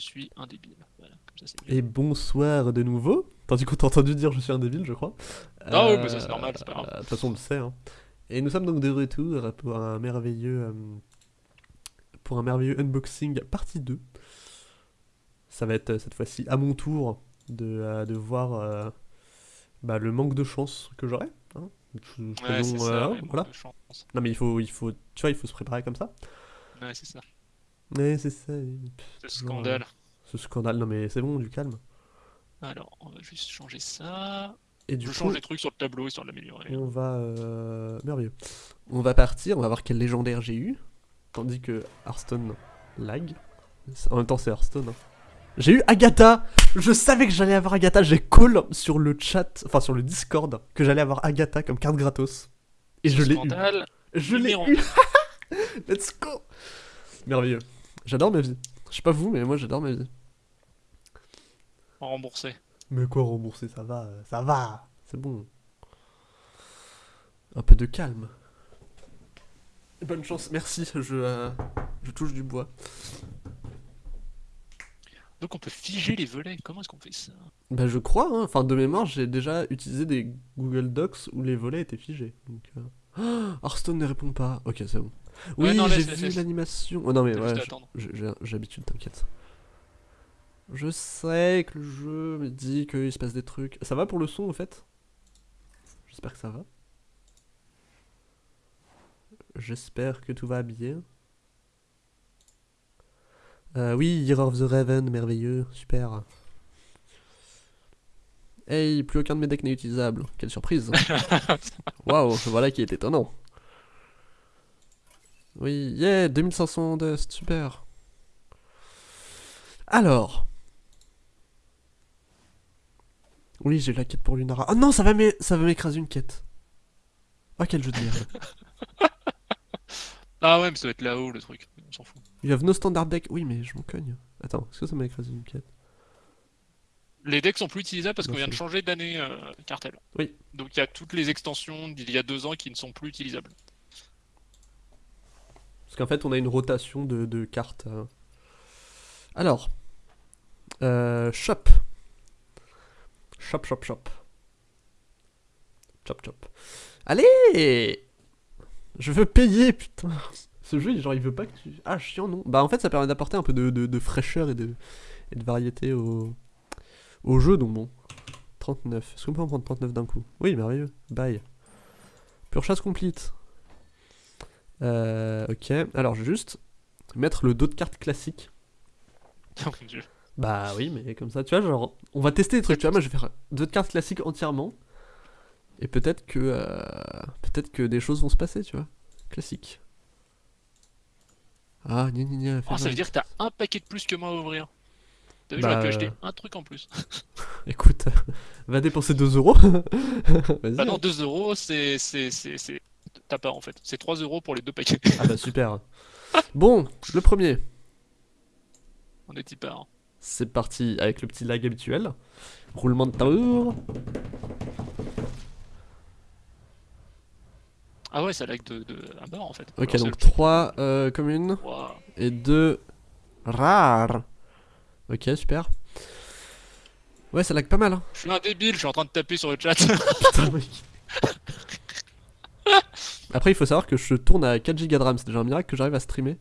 suis un débile. Voilà, comme ça c'est mieux. Et bonsoir de nouveau. Tandis qu'on t'a entendu dire je suis un débile, je crois. Ah oui, mais ça, c'est normal, c'est pas grave. euh, De toute façon, on le sait. hein. Et nous sommes donc de retour pour un merveilleux, euh, pour un merveilleux unboxing partie 2. Ça va être euh, cette fois-ci à mon tour de, euh, de voir euh, bah, le manque de chance que j'aurai. hein. Ouais, euh, voilà. Non mais il faut, il faut, tu vois, il faut se préparer comme ça. Ouais, c'est ça. Mais c'est ça. Toujours, scandale. Ce scandale. Non mais c'est bon, du calme. Alors, on va juste changer ça. Et du je coup, change les trucs sur le tableau histoire de l'améliorer. On va. euh, Merveilleux. On va partir, on va voir quel légendaire j'ai eu. Tandis que Hearthstone lag. En même temps, c'est Hearthstone. hein. J'ai eu Agatha Je savais que j'allais avoir Agatha. J'ai call sur le chat, enfin sur le Discord, que j'allais avoir Agatha comme carte gratos. Et je l'ai eu. Je l'ai eu Let's go Merveilleux. J'adore ma vie. Je sais pas vous, mais moi j'adore ma vie. Remboursé. Mais quoi rembourser, ça va, euh, ça va, c'est bon. Un peu de calme. Bonne chance, merci, je, euh, je touche du bois. Donc on peut figer les volets. Comment est-ce qu'on fait ça? Bah je crois, hein. enfin de mémoire j'ai déjà utilisé des Google Docs où les volets étaient figés. Donc, euh... Hearthstone ne répond pas, ok c'est bon. Oui, Ouais, j'ai vu l'animation. Oh, non mais ouais, j'ai l'habitude, t'inquiète. Je sais que le jeu me dit qu'il se passe des trucs. Ça va pour le son au fait? J'espère que ça va. J'espère que tout va bien. Euh, oui, Year of the Raven, merveilleux, super. Hey, plus aucun de mes decks n'est utilisable. Quelle surprise. Waouh, voilà qui est étonnant. Oui, yeah, 2500 dust, super. Alors. Oui, j'ai la quête pour Lunara. Oh non, ça va m'é- ça va m'écraser une quête. Oh, quel jeu de merde. Ah ouais, mais ça va être là-haut le truc. On s'en fout. You have no standard deck. Oui, mais je m'en cogne. Attends, est-ce que ça m'a écrasé une quête? Les decks sont plus utilisables parce qu'on vient de changer d'année euh, cartel. Oui. Donc il y a toutes les extensions d'il y a deux ans qui ne sont plus utilisables. Parce qu'en fait, on a une rotation de, cartes. euh. Alors. Euh, shop. Shop, shop, shop. Chop, chop. Allez Je veux payer, putain. Ce jeu, genre, il veut pas que tu... Ah, chiant, non. Bah, en fait, ça permet d'apporter un peu de, fraîcheur et de, variété au, jeu, donc bon. 39. Est-ce qu'on peut en prendre 39 d'un coup? Oui, merveilleux. Bye. Pure chasse complete. Euh, ok, alors je vais juste mettre le dos de carte classique. Oh mon dieu. Bah oui, mais comme ça, tu vois, genre, on va tester des trucs, tu vois, moi je vais faire deux de cartes classiques entièrement. Et peut-être que, euh, peut-être que des choses vont se passer, tu vois. Classique. Ah, gna gna gna. Oh, ça veut dire que t'as un paquet de plus que moi à ouvrir. T'as vu, Bah, j'aurais pu euh, acheter un truc en plus. Écoute, va dépenser 2 euros. Bah non, 2 euros, c'est. T'as pas en fait. C'est 3 euros pour les deux paquets. Ah bah super. Bon, le premier. On est type hein. C'est parti avec le petit lag habituel. Roulement de tambour. Ah ouais, ça lag de, de à mort en fait. Ok, Alors, donc c'est le- 3 communes Ouah. et 2 rares. Ok, super. Ouais, ça lag pas mal. Hein. Je suis un débile, je suis en train de taper sur le chat. Putain, mec. Après, il faut savoir que je tourne à 4 Go de RAM. C'est déjà un miracle que j'arrive à streamer.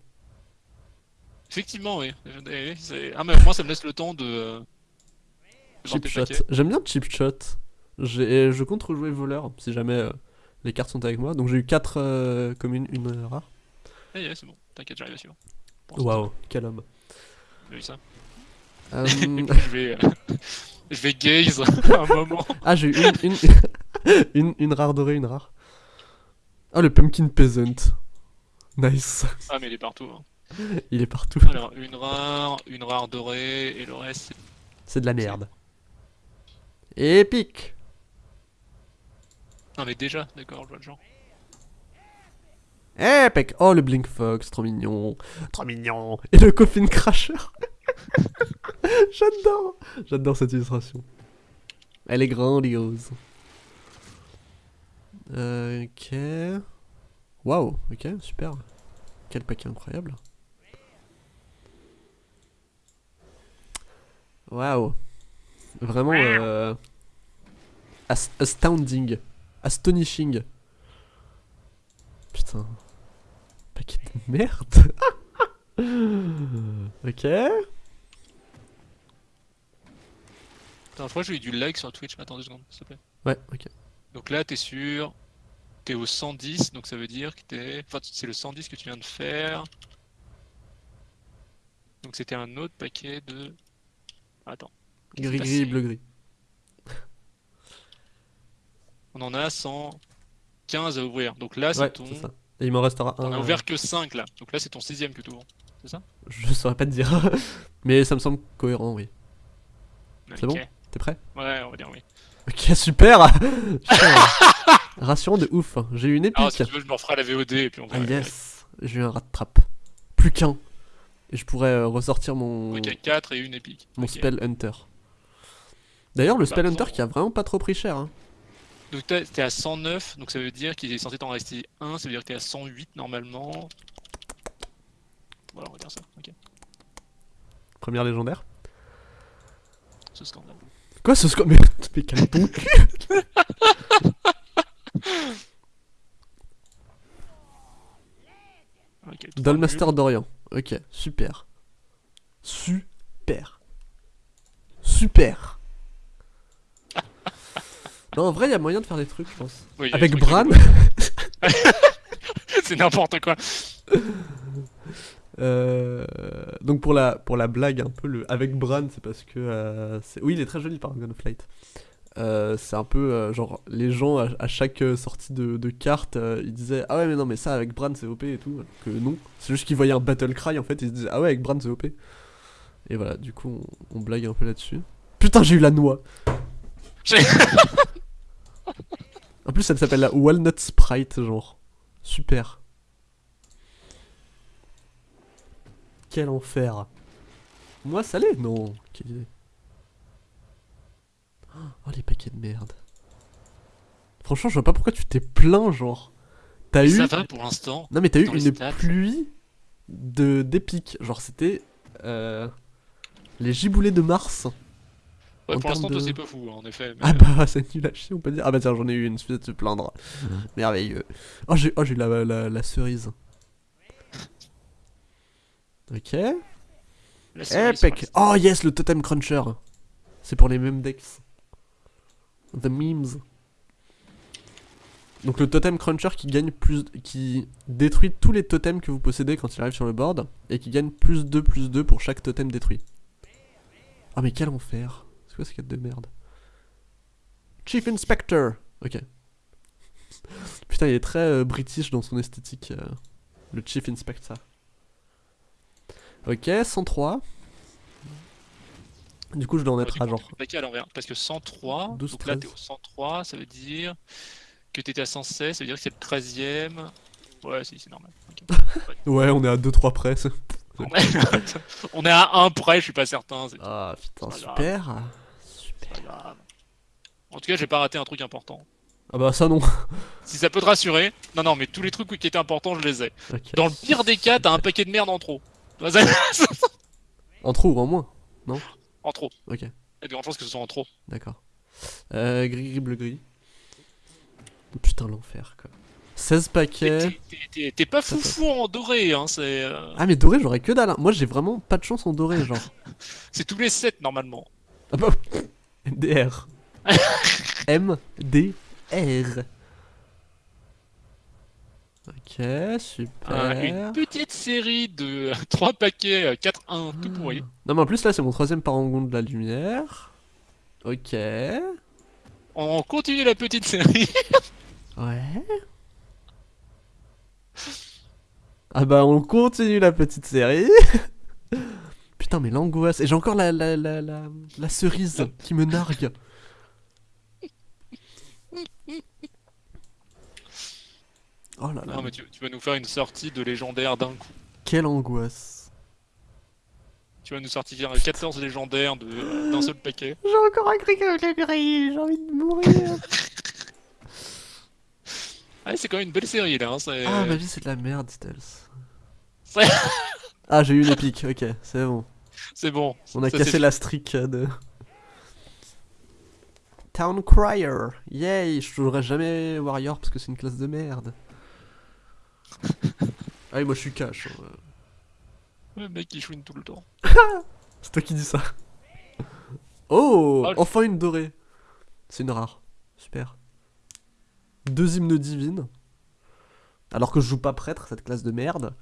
Effectivement, oui. Ah, mais moins ça me laisse le temps de. euh, de voir Chip tes shot. paquets. J'aime bien chip shot. J'ai- Je compte rejouer voleur si jamais euh, les cartes sont avec moi. Donc j'ai eu 4 communes, une euh, rare. Eh, yeah, c'est bon, t'inquiète, j'arrive à suivre. Waouh, quel homme. J'ai vu ça. Euh, je vais. euh, Je vais gaze un moment. Ah, j'ai eu une, une, une, une rare dorée, une rare. Ah, le Pumpkin Peasant. Nice. Ah, mais il est partout. hein. Il est partout. Alors, une rare, une rare dorée, et le reste, c'est. C'est de la merde. Épique. Non, mais déjà, d'accord, je vois le genre. Épique. Oh, le Blink Fox, trop mignon. Trop mignon. Et le Coffin Crasher. J'adore. J'adore cette illustration. Elle est grandiose. Euh, ok. Waouh, ok, super. Quel paquet incroyable. Waouh. Vraiment euh, as- astounding. Astonishing. Putain. Paquet de merde. ok. Attends, je crois que j'ai eu du lag sur Twitch. Attends deux secondes, s'il te plaît. Ouais, ok. Donc là, t'es sur. T'es au 110, donc ça veut dire que t'es. Enfin, c'est le 110 que tu viens de faire. Donc c'était un autre paquet de. Attends. Qu'est-ce qui Gris s'est gris, passé bleu gris. On en a 115 à ouvrir. Donc là, c'est Ouais, ton. c'est ça. Et il m'en restera un. On a euh, ouvert que 5 là. Donc là, c'est ton sixième que tu ouvres. Je saurais pas te dire. Mais ça me semble cohérent, oui. C'est bon? T'es prêt? Ouais, on va dire oui. Ok, super Rassurant de ouf. J'ai eu une épique. Ah, si tu veux, je me referai la VOD et puis on Ah verra. yes J'ai eu un rat de trappe. Plus qu'un. Et je pourrais euh, ressortir mon, Ok, 4 et une épique. mon. Spell Hunter. D'ailleurs, le Bah, Spell Hunter qui a vraiment pas trop pris cher. Hein. Donc t'es t'es à 109, donc ça veut dire qu'il est censé t'en rester 1, ça veut dire que t'es à 108 normalement. Voilà, on va dire ça. Ok, Première légendaire. ce scandale. Quoi ce score Mais mais calme ton cul nuls. d'Orient. Ok, super. Super. Super Non, en vrai, il y a moyen de faire des trucs, je pense. Oui, Avec Bran. C'est n'importe quoi. Euh, donc pour la, pour la blague un peu, le, avec Bran, c'est parce que... euh, oui, il est très joli par Gunflight. Euh, c'est un peu euh, genre les gens à, à chaque sortie de, de carte ils disaient ah ouais mais non mais ça avec Bran c'est OP et tout que non. C'est juste qu'ils voyaient un battle cry en fait ils se disaient ah ouais avec Bran c'est OP et voilà du coup on, on blague un peu là-dessus. Putain j'ai eu la noix. En plus elle s'appelle la Walnut Sprite genre. Super quel enfer moi salé non quelle idée Oh les paquets de merde. Franchement, je vois pas pourquoi tu t'es plaint, genre. T'as eu. Ça va pour l'instant. Non, mais t'as eu une stats. pluie de d'épiques. Genre, c'était. euh, les giboulées de Mars. Ouais, en pour l'instant, de- c'est pas fou, hein, en effet. mais, Ah bah, c'est nul à chier, on peut dire. Ah bah, tiens, j'en ai eu une, suffit de se plaindre. Merveilleux. Oh, j'ai oh, j'ai eu la, la, la cerise. Ok. Epic. Oh, yes, le totem cruncher. C'est pour les mêmes decks. The memes. Donc le totem cruncher qui gagne plus, qui détruit tous les totems que vous possédez quand il arrive sur le board et qui gagne plus 2 plus 2 pour chaque totem détruit. Ah mais quel enfer. C'est quoi ces cartes de merde? Chief Inspector. Ok. Putain il est très euh, british dans son esthétique. euh, le Chief Inspector. Ok, 103. Du coup je dois en être à genre paquet à l'envers. Parce que 103, 12, donc là, 13. t'es au 103, ça veut dire que t'étais à 116, ça veut dire que c'est le 13ème. Ouais, si, c'est normal. Ouais, on est à 2-3 près. On est- à 1 près, je suis pas certain. Ah putain, super. Super. En tout cas, j'ai pas raté un truc important. Ah bah ça non. Si ça peut te rassurer, non, non, mais tous les trucs qui étaient importants, je les ai. Dans le pire des cas, t'as un paquet de merde en trop. En trop ou en moins en trop. Ok, a de grandes chances que ce soit en trop. d'accord. Euh, gris, gris, bleu, gris. Putain, l'enfer quoi. 16 T'es- paquets. t'es- pas foufou en doré, hein, c'est euh, Ah mais doré, j'aurais que dalle. hein. Moi j'ai vraiment pas de chance en doré, genre. c'est tous les 7 normalement. Ah bah. MDR. MDR. Ok, super. Euh, une petite série de 3 paquets euh, 4-1 tout pourri. Non mais en plus là c'est mon troisième parangon de la lumière. Ok. On continue la petite série. Ouais. Ah bah on continue la petite série. Putain mais l'angoisse. Et j'ai encore la, la, la, la, la cerise qui me nargue. Oh là là. Non, mais tu, tu vas nous faire une sortie de légendaire d'un coup. Quelle angoisse. Tu vas nous sortir 14 légendaires de- euh, d'un seul paquet. J'ai encore un cric avec la grille, j'ai envie de mourir. Ah, c'est quand même une belle série là. Hein, c'est- Ah ma vie c'est de la merde Stealth. Ah j'ai eu une épique, ok c'est bon. C'est bon. On a Ça, cassé la streak de. Town Crier. Yay, je jouerai jamais Warrior parce que c'est une classe de merde. Ah oui, moi je suis cash. hein. Le mec qui chouine tout le temps. C'est toi qui dis ça. Oh, Ah, enfin une dorée. C'est une rare. Super. Deux hymnes divines. Alors que je joue pas prêtre, cette classe de merde.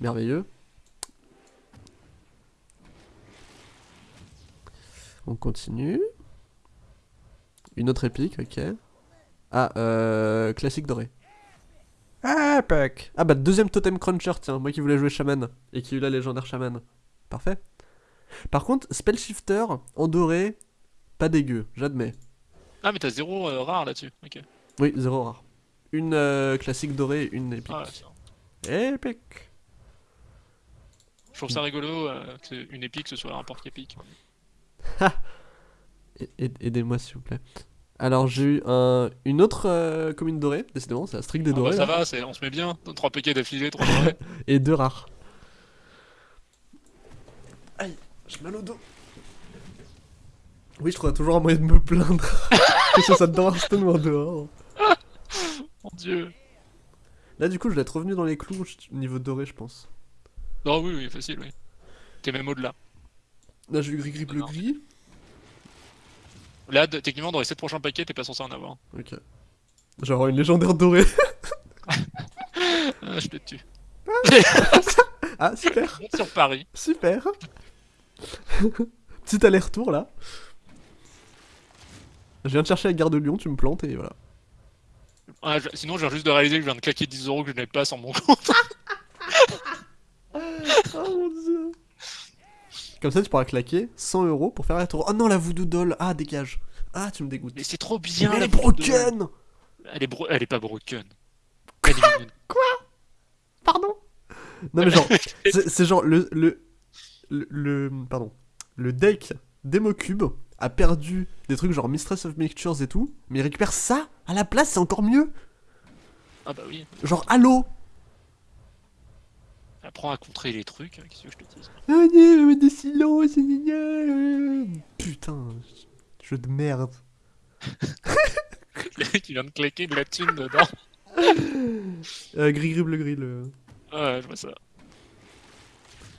Merveilleux. On continue. Une autre épique, ok. Ah, euh, classique doré. Epic Ah bah deuxième totem cruncher, tiens, moi qui voulais jouer shaman et qui eut la légendaire shaman. Parfait. Par contre, spell shifter en doré, pas dégueu, j'admets. Ah, mais t'as zéro euh, rare là-dessus. Ok. Oui, zéro rare. Une euh, classique dorée, une épique. Ah, ouais. Épique Je trouve ça rigolo euh, que une épique ce soit un porte épique. Aidez-moi s'il vous plaît. Alors j'ai eu un, une autre euh, commune dorée, décidément, c'est la streak des Ah, bah, dorés. ça là. va, on se met bien. 3 paquets d'affilée, 3 dorés. Et deux rares. Aïe, j'ai mal au dos. Oui, je trouve toujours un moyen de me plaindre. que ce soit dans Hearthstone ou en dehors. Mon dieu. Là, du coup, je vais être revenu dans les clous au niveau doré, je pense. Non, oui, oui, facile, oui. T'es même au-delà. Là, j'ai eu gris gris bleu Non. gris. Là, techniquement, dans les 7 prochains paquets, t'es pas censé en avoir. Ok. Genre une légendaire dorée. Ah, je te tue. ah, super, Monte sur Paris. super. Petit aller-retour là. Je viens de chercher la gare de Lyon, tu me plantes et voilà. Ah, je- Sinon, je viens juste de réaliser que je viens de claquer 10 euros que je n'ai pas sur mon compte. Oh mon dieu. Comme ça, tu pourras claquer 100 euros pour faire la tour. Oh non, la voodoo doll. Ah, dégage. Ah, tu me dégoûtes. Mais c'est trop bien. Mais elle est broken Elle est, bro- elle est pas broken. Est mignonne. Pardon Non mais genre, c'est c'est genre le, le, le, le- Pardon. Le deck Democube a perdu des trucs genre Mistress of Mixtures et tout, mais il récupère ça à la place, c'est encore mieux Ah bah oui. Genre, allô Apprends à contrer les trucs. hein, Qu'est-ce que je te dis Ah non, des silences, gna, gna, euh. Putain, jeu de merde. Tu viens de claquer de la thune dedans. Euh, gris gris bleu gris le... Ouais, je vois ça.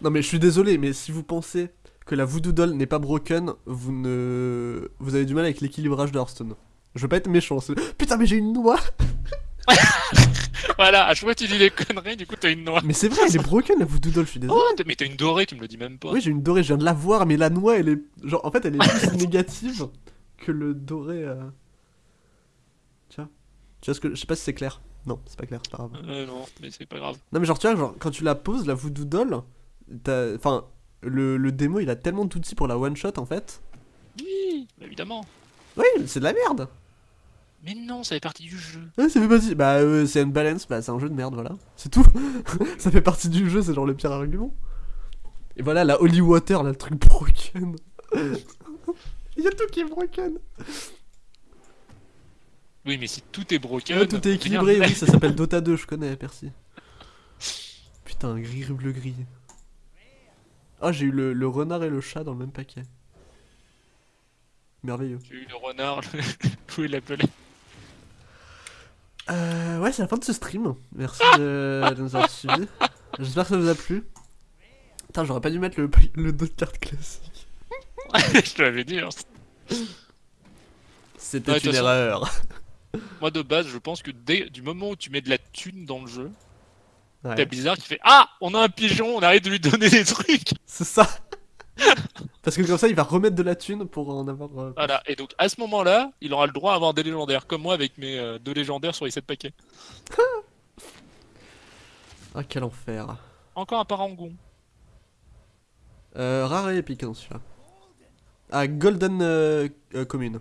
Non mais je suis désolé, mais si vous pensez que la Voodoo Doll n'est pas broken, vous ne... Vous avez du mal avec l'équilibrage de Hearthstone. Je veux pas être méchant, c'est- Putain mais j'ai une noix Voilà, à chaque fois tu dis des conneries, du coup t'as une noix. Mais c'est vrai, elle est broken la Voodoo Doll, je suis désolé. Oh, mais t'as une dorée, tu me le dis même pas. Oui, j'ai une dorée, je viens de la voir, mais la noix, elle est... Genre, en fait, elle est plus négative que le doré... euh. Tu vois? Tu vois ce que... Je sais pas si c'est clair. Non, c'est pas clair, c'est pas grave. Euh, non, mais c'est pas grave. Non mais genre tu vois genre quand tu la poses la voodoo doll t'as- enfin le, le démo il a tellement d'outils pour la one shot en fait Oui, évidemment. oui c'est de la merde Mais non, ça fait partie du jeu. ouais, ça fait partie bah euh, c'est une balance bah c'est un jeu de merde voilà. C'est tout. Ça fait partie du jeu c'est genre le pire argument. Et voilà la holy water là le truc broken. Il y a tout qui est broken. Oui, mais si tout est broken. Ouais, tout est équilibré oui ça s'appelle Dota 2 je connais merci. Putain gris bleu gris. Ah j'ai eu le, le renard et le chat dans le même paquet. Merveilleux. J'ai eu le renard, le... pouvez l'appeler. Euh, ouais, c'est la fin de ce stream. Merci de, de nous avoir suivis. J'espère que ça vous a plu. Putain, j'aurais pas dû mettre le, le dos de carte classique. je te l'avais dit. hein. C'était Ouais, une façon- erreur. Moi de base, je pense que dès du moment où tu mets de la thune dans le jeu, t'as Ouais, Blizzard qui fait Ah On a un pigeon, on arrête de lui donner des trucs c'est ça. Parce que comme ça, il va remettre de la thune pour en avoir. euh, Voilà, et donc à ce moment-là, il aura le droit à avoir des légendaires, comme moi avec mes euh, deux légendaires sur les 7 paquets. Ah, quel enfer. Encore un parangon. Euh, rare et épique, non, celui-là. Ah, Golden euh, euh, Commune.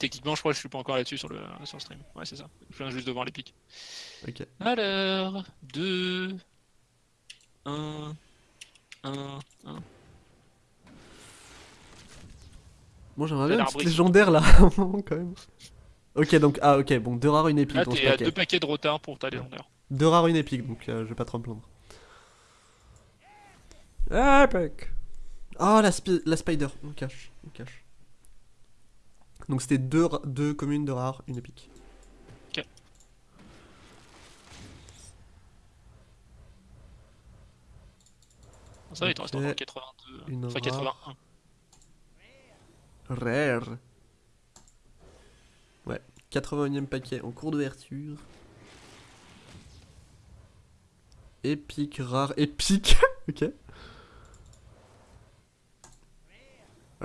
Techniquement, je crois que je suis pas encore là-dessus sur le, sur le stream. Ouais, c'est ça. Je viens juste de voir les pics. Ok. Alors, 2, 1, 1, 1. Bon, j'aimerais bien une petite légendaire là, à un moment quand même. Ok, donc, ah, ok, bon, deux rares, une épique ce t'es à deux paquets de retard pour ta légendaire. Deux rares, une épique, donc euh, je vais pas trop me plaindre. Epic. Ah, la, spi- la spider. On cache. On cache. Donc c'était deux, deux communes de rares, une épique. Ça va, il te reste Ok. encore 82. Une Enfin, rare. 81. Rare. Ouais. 81ème paquet en cours d'ouverture. Épique, rare, épique. ok.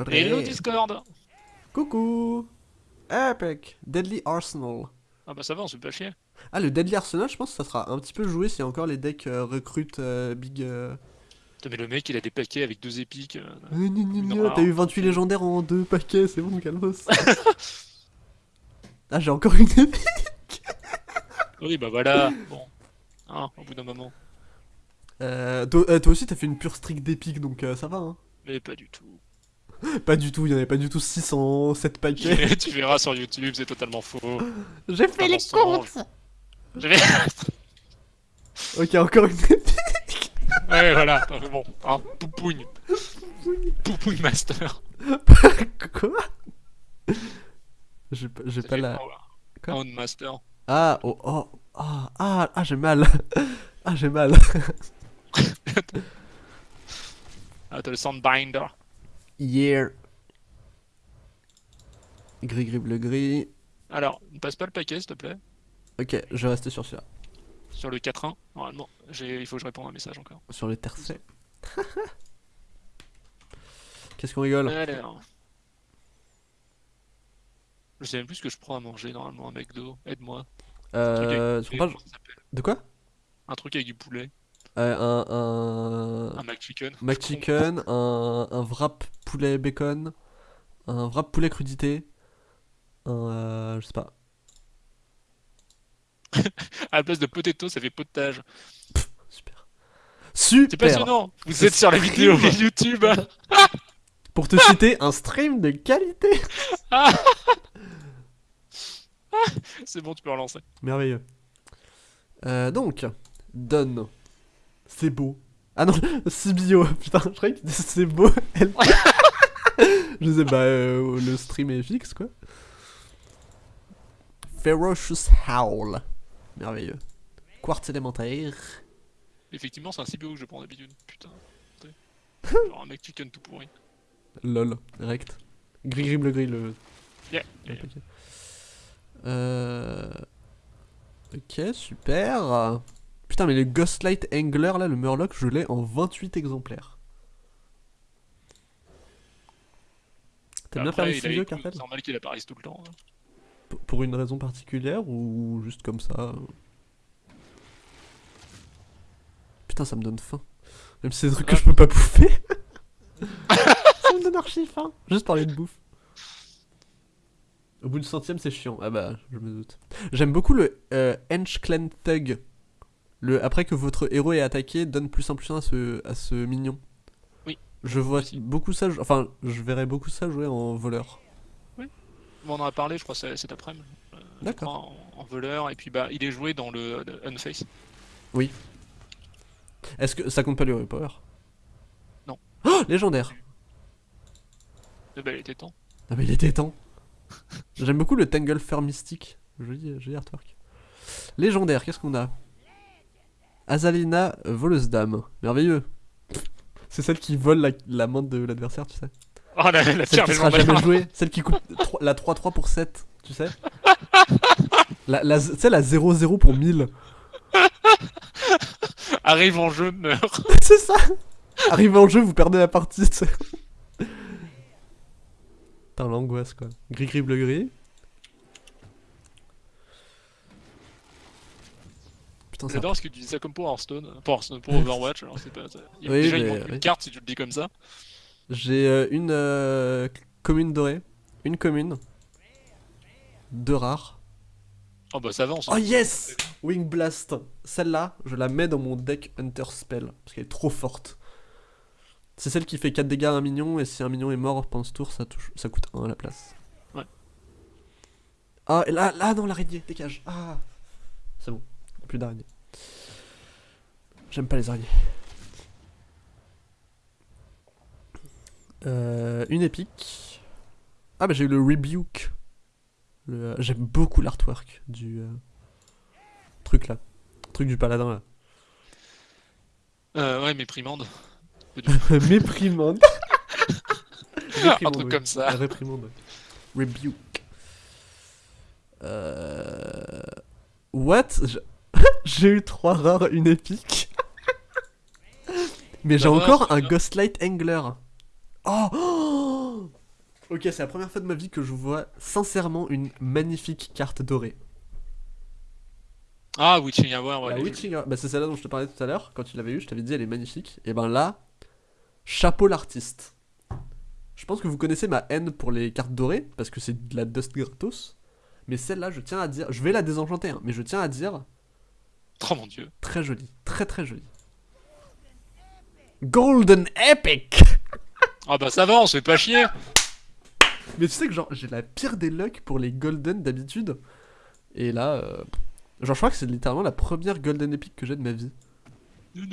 Hello. Discord Coucou. Epic. Deadly Arsenal. Ah bah ça va, on se fait pas chier. Ah, le Deadly Arsenal, je pense que ça sera un petit peu joué a encore les decks euh, recrutent euh, big. euh, mais le mec, il a des paquets avec deux épiques. euh, rare. T'as eu 28 légendaires en deux paquets, c'est bon, calmos. ah, j'ai encore une épique. Oui, bah voilà. Bon. Hein, au bout d'un moment. Euh, toi, euh, toi aussi, t'as fait une pure streak d'épique, donc euh, ça va, hein. Mais pas du tout. Pas du tout, il y en avait pas du tout 607 paquets. tu verras sur YouTube, c'est totalement faux. J'ai fait les comptes Je vais... Ok, encore une épique. Ouais, voilà. Bon, hein, poupougne. Poupougne master. Quoi? J'ai pas, j'ai pas la... Quoi Hound master. Ah, oh, oh, ah, ah, ah, j'ai mal. Ah, j'ai mal. Ah, t'as le Soundbinder. Hier. Gris, gris, bleu, gris. Alors, ne passe pas le paquet, s'il te plaît. Ok, je vais rester sur celui-là. Sur le 4-1, normalement. Il faut que je réponde à un message encore. Sur le tercet. Qu'est-ce qu'on rigole? Alors. Je sais même plus ce que je prends à manger normalement, un McDo. Aide-moi. Euh, comprends- De quoi? Un truc avec du poulet. Euh, Un, un, Un McChicken. McChicken, un, un wrap poulet bacon, un wrap poulet crudité, un, euh, je sais pas. À la place de potato, ça fait potage. Super. C'est Super. passionnant Vous Ce êtes sur la vidéo stream. YouTube Pour te citer, un stream de qualité. C'est bon, tu peux relancer. Merveilleux. Euh, donc, Donne. C'est beau. Ah non, c'est bio. Putain, je croyais que c'est beau. Elle- je sais, bah, euh, le stream est fixe, quoi. Ferocious Howl. Merveilleux. Quartz élémentaire. Effectivement, c'est un CBO que je prends d'habitude. Putain. Genre un McChicken tout pourri. Lol, direct. Gris gris bleu gris le. Yeah. Euh... Ok, super. Putain, mais le Ghostlight Angler là, le Murloc, je l'ai en 28 exemplaires. T'aimes bien faire les studios, Cartel C'est normal qu'il apparaisse tout le temps. hein. Pour une raison particulière ou juste comme ça euh? Putain, ça me donne faim. Même si c'est des trucs que je peux pas bouffer. ça me donne archi faim. Juste parler de bouffe. Au bout du centième, c'est chiant. Ah bah, je me doute. J'aime beaucoup le euh, Hench Clan Thug. Le, après que votre héros est attaqué, donne plus un plus un à ce, à ce mignon. Oui. Je vois Aussi. beaucoup ça. Enfin, je verrais beaucoup ça jouer en voleur. On en a parlé, je crois, c'est- cet après-midi. Euh, D'accord. En, en voleur, et puis bah, il est joué dans le, le Unface. Est-ce que ça compte pas le Power Non. Oh, légendaire. Eh ben, il était temps. Ah mais il était temps. J'aime beaucoup le Tanglefer mystique. Joli, joli artwork. Légendaire, qu'est-ce qu'on a? Azalina, voleuse d'âme. Merveilleux. C'est celle qui vole la, la main de l'adversaire, tu sais. Oh la, la Celle qui sera jamais jouée. Celle qui coûte tro- la 3-3 pour 7, tu sais. La, la, tu sais, la 0-0 pour 1000. Arrive en jeu, meurt. C'est ça Arrivé en jeu, vous perdez la partie, tu sais. Putain, l'angoisse, quoi. Gris, gris, bleu, gris. Putain, ça... J'adore parce que tu dis ça comme pour Hearthstone. Pour Hearthstone, pour Overwatch, alors c'est pas. ça- il y a- Oui, déjà, il une carte si tu le dis comme ça. J'ai euh, une euh, commune dorée, une commune, deux rares. Oh bah ça s'en Oh yes Wing Blast Celle-là, je la mets dans mon deck Hunter Spell, parce qu'elle est trop forte. C'est celle qui fait 4 dégâts à un minion, et si un minion est mort pendant ce tour, ça, touche, ça coûte 1 à la place. Ouais. Ah, et là, là, non, l'araignée, dégage. Ah C'est bon, plus d'araignées. J'aime pas les araignées. Euh, une épique. Ah bah j'ai eu le Rebuke. Le- J'aime beaucoup l'artwork du euh, truc là. Truc du paladin là. Euh, ouais, méprimande. Méprimande. Un truc comme ça. Réprimande. Rebuke. Euh... What? J'ai eu trois rares, une épique. Mais j'ai encore un. Ghostlight Angler. Oh, Oh Ok, c'est la première fois de ma vie que je vois sincèrement une magnifique carte dorée. Ah, Witching Hour, ouais. La Witching Hour- bah c'est celle-là dont je te parlais tout à l'heure, quand tu l'avais eu, je t'avais dit elle est magnifique. Et ben là, chapeau l'artiste. Je pense que vous connaissez ma haine pour les cartes dorées, parce que c'est de la dust gratos. Mais celle-là, je tiens à dire, je vais la désenchanter, hein, mais je tiens à dire. Oh mon dieu. très jolie, très très jolie. Golden Epic Ah bah ça va, on se fait pas chier. Mais tu sais que genre, j'ai la pire des lucks pour les Golden d'habitude. Et là, euh, genre je crois que c'est littéralement la première Golden Epic que j'ai de ma vie. Non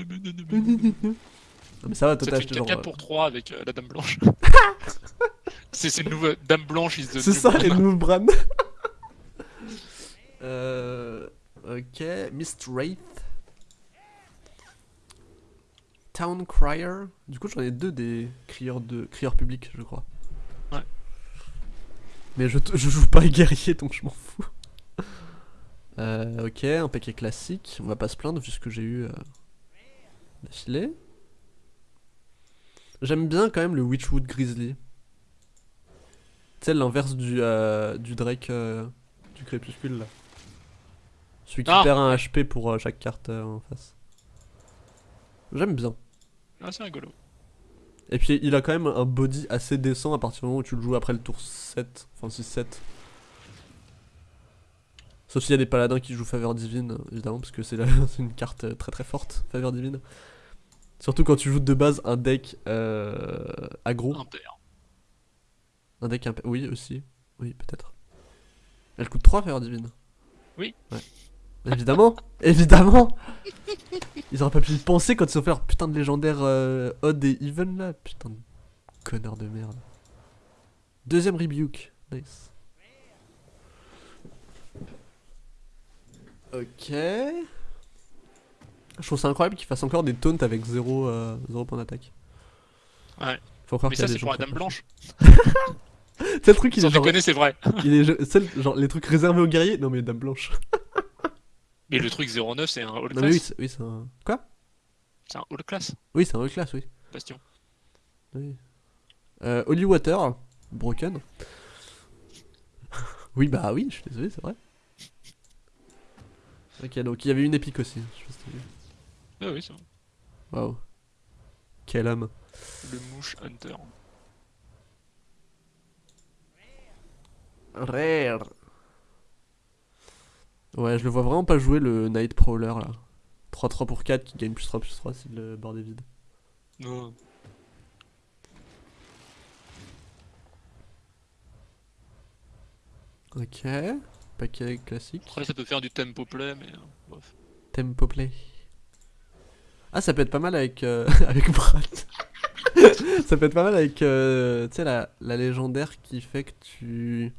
mais ça va, toi t'as acheté 4 genre... euh, pour 3 avec euh, la Dame Blanche. c'est une nouvelle Dame Blanche, the C'est ça, les nouveaux Bran. euh, ok, Mist Wraith. Town Crier. Du coup, j'en ai deux des crieurs, de... crieurs publics, je crois. Ouais. Mais je, je joue pas guerrier, donc je m'en fous. Euh, ok, un paquet classique. On va pas se plaindre vu ce que j'ai eu euh, d'affilée. J'aime bien quand même le Witchwood Grizzly. Tu sais, l'inverse du, euh, du Drake euh, du crépuscule là. Celui qui Ah. perd un HP pour euh, chaque carte euh, en face. J'aime bien. Ah, c'est rigolo. Et puis il a quand même un body assez décent à partir du moment où tu le joues après le tour 7, enfin 6-7. Sauf s'il y a des paladins qui jouent faveur divine, évidemment, parce que c'est une carte euh, très très forte, faveur divine. Surtout quand tu joues de base un deck euh, aggro. Impair. Un deck imp... Oui, aussi. Oui, peut-être. Elle coûte 3 faveur divine. Oui. Ouais. Évidemment Évidemment Ils auraient pas pu y penser quand ils ont fait leur putain de légendaire euh, odd et even là. Putain de connard de merde. Deuxième rebuke. Nice. Ok. Je trouve ça incroyable qu'ils fassent encore des taunts avec 0 euh, point d'attaque. Ouais. Faut croire Mais qu'il ça, c'est pour la Dame. Blanche. C'est le truc, il Sans est genre, déconner, c'est vrai. il est genre les trucs réservés aux guerriers. Non mais Dame Blanche. Mais le truc 09, c'est un All Non mais oui, Class. c'est oui, c'est un... Quoi? C'est un All Class, Oui, c'est un haut classe, oui. Bastion. oui. Euh, Holy Water, Broken. oui, bah oui, je suis désolé, c'est vrai. Ok, donc il y avait une épique aussi. Je sais pas. Ah oui, c'est vrai. Waouh. Quel homme. Le Mouche Hunter. Rare. Ouais, je le vois vraiment pas jouer le Night Prowler là. 3-3 pour 4 qui gagne plus 3 plus 3 si le board est vide. Non. Ok. Paquet classique. Après, ça peut faire du tempo play, mais euh, bref. Tempo play. Ah, ça peut être pas mal avec, euh, avec Brad. ça peut être pas mal avec, euh, tu sais, la, la légendaire qui fait que tu...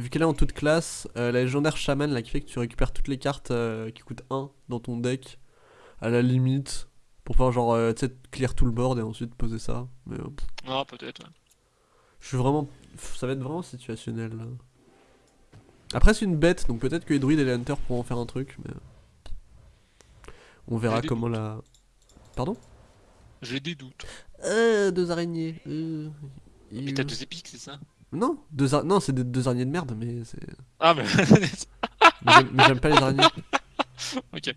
Vu qu'elle est en toute classe, euh, la légendaire chaman là qui fait que tu récupères toutes les cartes euh, qui coûtent 1 dans ton deck, à la limite, pour pouvoir genre, euh, tu sais, clear tout le board et ensuite poser ça. Mais Ah, peut-être, ouais. je suis vraiment... Ça va être vraiment situationnel là. Après c'est une bête, donc peut-être que les druides et les hunters pourront en faire un truc, mais... On verra comment la... Pardon? J'ai des doutes. Euh, deux araignées. Euh... Mais et- t'as deux épiques, c'est ça? Non, deux ar- non, c'est des deux araignées de merde, mais c'est. Ah, mais. Mais j'aime- pas les araignées. ok.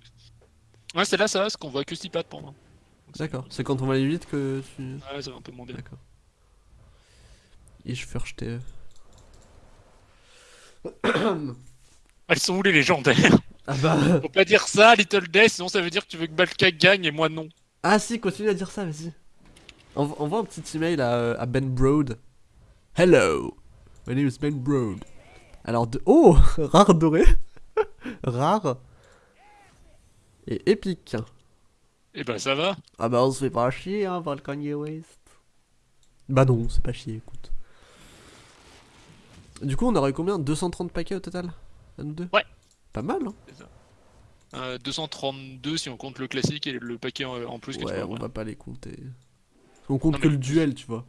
Ouais, c'est là, ça, ce qu'on voit que 6 pattes pour moi. D'accord. C'est quand on va aller vite que tu. Ouais, ça va un peu moins bien. D'accord. Ich verstehe. Elles sont où les légendaires? Ah bah. Faut pas dire ça, Little Death, sinon ça veut dire que tu veux que Balka gagne et moi non. Ah si, continue à dire ça, vas-y. Envo- Envoie un petit email à, euh, à Ben Broad. Hello, my name is Ben Broad. Alors de... Oh Rare doré Rare Et épique Et ben ça va. Ah bah on se fait pas chier hein par le Kanye West. Bah non, c'est pas chier, écoute. Du coup, on aurait eu combien? 230 paquets au total? À nous deux Ouais. Pas mal, hein Euh, 232 si on compte le classique et le paquet en, en plus Ouais, on va pas les compter. On compte Non, que mais- le duel, tu vois.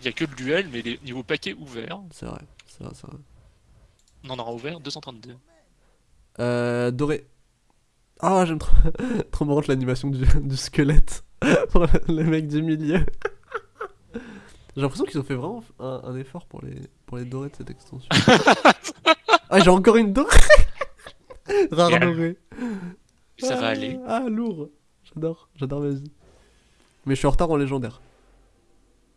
Il y a que le duel, mais les niveaux paquets ouverts, C'est vrai, c'est vrai, c'est vrai. on en aura ouvert 232. Euh, doré. Ah, j'aime trop, trop marrante l'animation du, du squelette pour le, le mec du milieu. J'ai l'impression qu'ils ont fait vraiment un, un effort pour les, pour les dorés de cette extension. ah, j'ai encore une dorée Rare Bien. dorée. Ça va Ah, aller. Ah, lourd. J'adore, j'adore, vas-y. Mais je suis en retard en légendaire.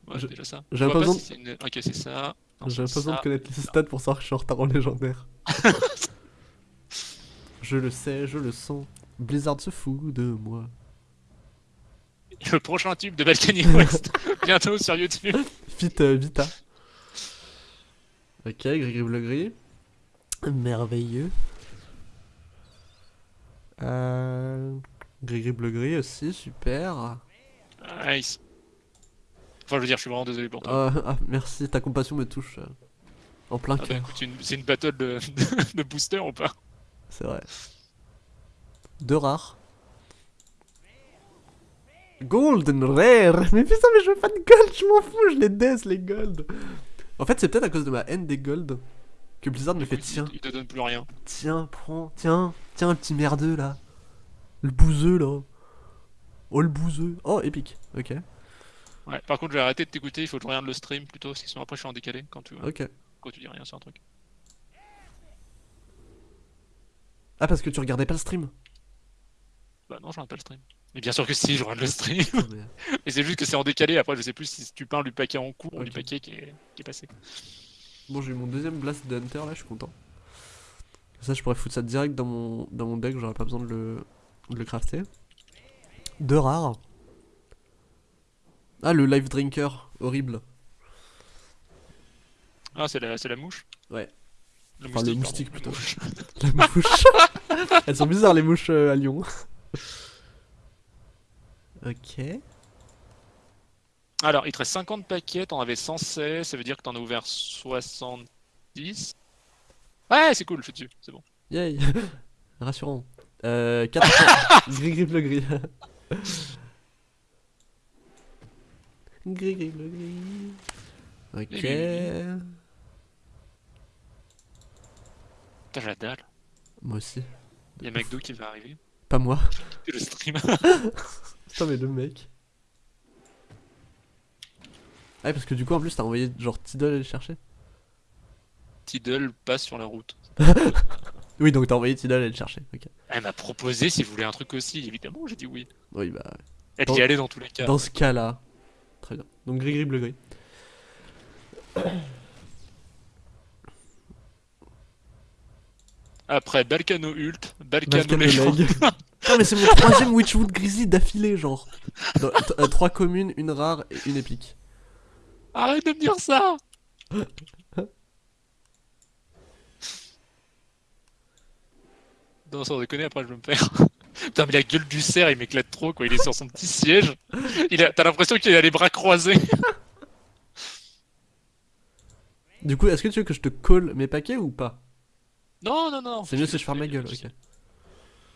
Ouais, déjà ça. j'ai pas besoin si c'est une- Ok, c'est ça. J'ai pas besoin de connaître les stats pour savoir que je suis en retard en légendaire. je le sais, je le sens. Blizzard se fout de moi. Le prochain tube de Balkany West, bientôt sur YouTube. Fit euh, Vita. Ok, gris gris bleu gris. Merveilleux. Euh... Gris gris bleu gris aussi, super. Nice. Enfin, je veux dire, je suis vraiment désolé pour toi. Ah, ah, merci, ta compassion me touche. euh, en plein Ah bah, cœur, c'est une- battle de, de booster ou pas? C'est vrai. Deux rares. Golden Rare Mais putain, mais je veux pas de gold, je m'en fous, je les death les gold. En fait, c'est peut-être à cause de ma haine des gold que Blizzard me fait tiens. Il, il te donne plus rien. Tiens, prends, tiens, tiens, le petit merdeux là. Le bouseux là. Oh, le bouseux. Oh, épique. Ok, Ouais. Par contre, je vais arrêter de t'écouter, il faut que je regarde le stream plutôt, parce que sinon après je suis en décalé quand tu, quand tu dis rien sur un truc. Ah, parce que tu regardais pas le stream? Bah non, je regarde pas le stream. Mais bien sûr que si, je regarde le stream. Mais- c'est juste que c'est en décalé, après je sais plus si tu parles du paquet en cours ou du paquet qui est, qui est passé. Bon, j'ai eu mon deuxième blast de Hunter là, je suis content. Ça, je pourrais foutre ça direct dans mon, dans mon deck, j'aurais pas besoin de le, de le crafter. Deux rares. Ah, le live drinker, horrible. Ah, c'est la, c'est la mouche Ouais. Le Enfin, le moustique, plutôt. La mouche. Elles sont bizarres les mouches euh, à Lyon. ok. Alors, il te reste 50 paquets, t'en avais 116, ça veut dire que t'en as ouvert 70. Ouais, c'est cool, je suis dessus, c'est bon. Yay Rassurant. Euh, 4 Gris gris bleu gris. gris gris bleu gris. Ok. Gris, gris, Putain, la dalle. Moi aussi. Il y a McDo qui va arriver. Pas moi. Le stream. Putain mais le mec. Ah parce que du coup en plus t'as envoyé genre Tidal aller le chercher. Tidal passe sur la route. Oui donc t'as envoyé Tidal aller le chercher. Ok. Elle m'a proposé si je voulais un truc aussi, évidemment, j'ai dit oui. Oui bah Elle Dans- y allait dans tous les cas. dans ce cas là. Très bien. Donc gris gris bleu gris. Après Balkano Ult, Balkano Balkan Légende. leg. Putain mais c'est mon troisième Witchwood Grizzly d'affilée genre. Dans- euh, trois communes, une rare et une épique. Arrête de me dire ça Non, sans déconner, après je vais me faire. Putain, mais la gueule du cerf, il m'éclate trop, quoi. Il est sur son petit siège. Il a... T'as l'impression qu'il a les bras croisés. Du coup est-ce que tu veux que je te colle mes paquets ou pas? Non, non, non. C'est mieux si je ferme ma gueule, ok.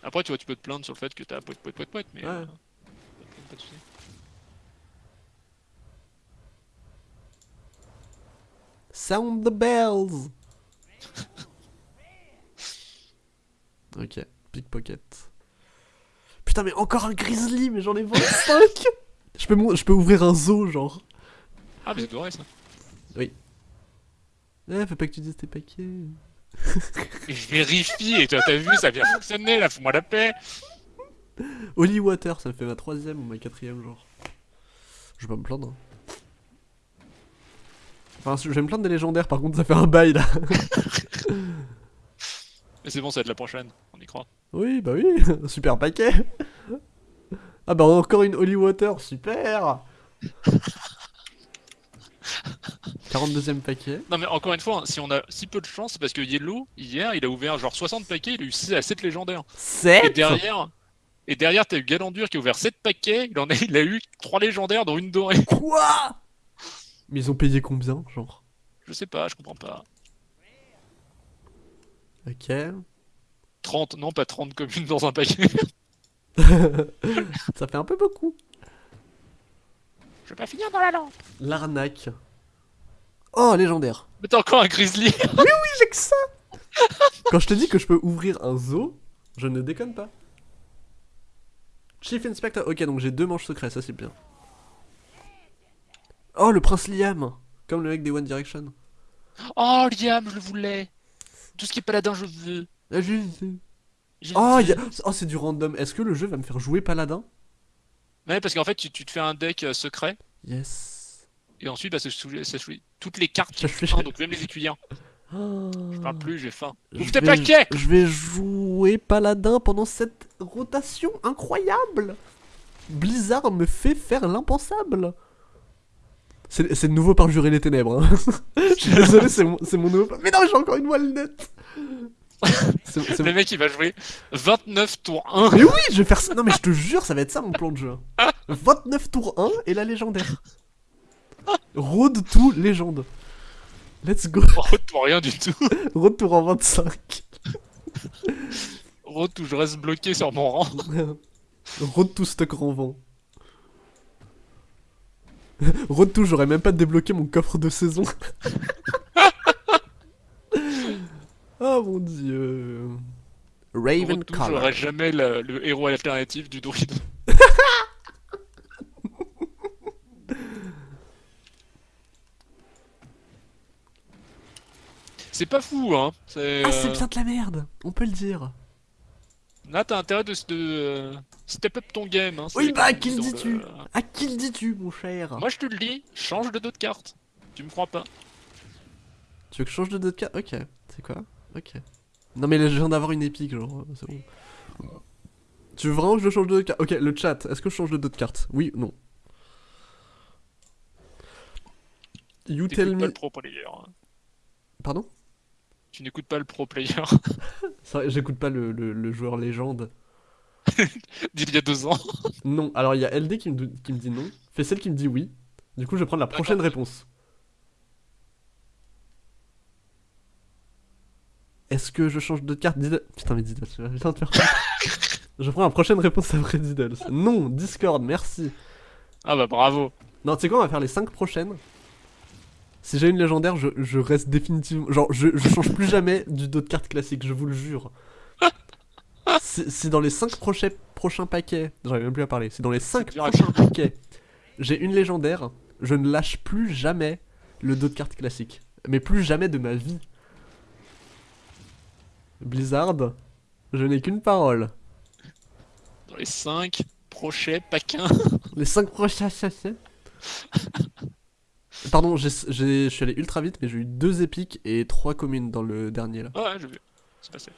Après, tu vois, tu peux te plaindre sur le fait que t'as poète, poète, poète, poète, mais. Ouais. euh, pas de soucis. Sound the bells Ok, pickpocket. Putain, mais encore un grizzly, mais j'en ai 25 je peux, je peux ouvrir un zoo, genre. Ah, mais c'est doré ça. Eh, faut pas que tu dises tes paquets. Je vérifie, et toi, t'as vu, ça a bien fonctionné, là, fous-moi la paix. Holy Water, ça me fait ma troisième ou ma quatrième, genre. Je vais pas me plaindre. hein. Enfin, je vais me plaindre des légendaires, par contre, ça fait un bail là. Mais c'est bon, ça va être la prochaine, on y croit. Oui, bah oui, super paquet. Ah bah encore une Holy Water, super 42ème paquet. Non, mais encore une fois, hein, si on a si peu de chance, c'est parce que Yellow, hier, il a ouvert genre 60 paquets, il a eu 6 à 7 légendaires. Et 7 derrière, et derrière, t'as eu Galandur qui a ouvert 7 paquets, il, en a, il a eu 3 légendaires, dont une dorée. Quoi? Mais ils ont payé combien, genre? Je sais pas, je comprends pas. Ok. 30, non pas 30 communes dans un paquet. Ça fait un peu beaucoup. Je vais pas finir dans la lampe. L'arnaque. Oh, légendaire. Mais t'as encore un grizzly. J'ai que ça Quand je te dis que je peux ouvrir un zoo, je ne déconne pas. Chief Inspector. Ok, donc j'ai deux manches secrets, ça c'est bien. Oh, le prince Liam Comme le mec des One Direction. Oh Liam, je le voulais. Tout ce qui est paladin, je veux. Ah, je- Je Oh, veux. il y a- oh, c'est du random. Est-ce que le jeu va me faire jouer paladin? Ouais, parce qu'en fait, tu, tu te fais un deck euh, secret. Yes. Et ensuite, bah, ça choisit toutes les cartes qui font donc même les écuyers. Je parle plus, j'ai faim. Ouvre tes vais- paquets Je vais jouer paladin pendant cette rotation incroyable. Blizzard me fait faire l'impensable. C'est le nouveau parjurer les ténèbres. hein. Je suis désolé, c'est mon, mon nouveau. Mais non, j'ai encore une voile nette. Le mec, il va jouer 29 tours 1. Mais oui, je vais faire ça. Non, mais je te jure, ça va être ça mon plan de jeu. 29 tours 1 et la légendaire. Road to légende. Let's go. Retour rien du tout. Road tour en 25. Retour, je reste bloqué sur mon rang. Road to stock renvent. Road to, j'aurais même pas débloqué mon coffre de saison. oh mon dieu. Raven Color. j'aurai jamais le, le héros alternatif du druide. C'est pas fou, hein. C'est, Ah, c'est euh, bien de la merde, on peut le dire. Là, t'as intérêt de, de euh, step up ton game. Hein, Oui, bah, comme qui le dis-tu À qui le dis-tu, mon cher? Moi, je te le dis, change de dos de carte. Tu me crois pas Tu veux que je change de deux de carte? Ok, c'est quoi? Ok. Non mais là, je viens d'avoir une épique, genre, euh, c'est bon. Tu veux vraiment que je change de carte? Ok, le chat, est-ce que je change de deux de carte Oui ou non You tell pas le pro player. hein. Pardon? Tu n'écoutes pas le pro player C'est vrai, j'écoute pas le, le- le joueur légende. d'il y a deux ans. Non, alors il y a LD qui me, qui me dit non, Fessel qui me dit oui. Du coup, je vais prendre la prochaine réponse. Est-ce que je change de carte Diddle? Putain, mais Diddle, je viens de faire quoi Je prends la prochaine réponse après Diddle. Non, Discord, merci. Ah bah bravo. Non, tu sais quoi, on va faire les 5 prochaines. Si j'ai une légendaire, je, je reste définitivement. Genre, je, je change plus jamais du dos de carte classique, je vous le jure. Si, si dans les 5 prochains, prochains paquets. J'arrive même plus à parler. Si dans les 5 dur à prochains paquets, j'ai une légendaire, je ne lâche plus jamais le dos de carte classique. Mais plus jamais de ma vie. Blizzard, je n'ai qu'une parole. Dans les 5 prochains paquins. Les 5 prochains. Pardon, je suis allé ultra vite, mais j'ai eu deux épiques et trois communes dans le dernier là. Ouais, ouais, j'ai vu. C'est passé.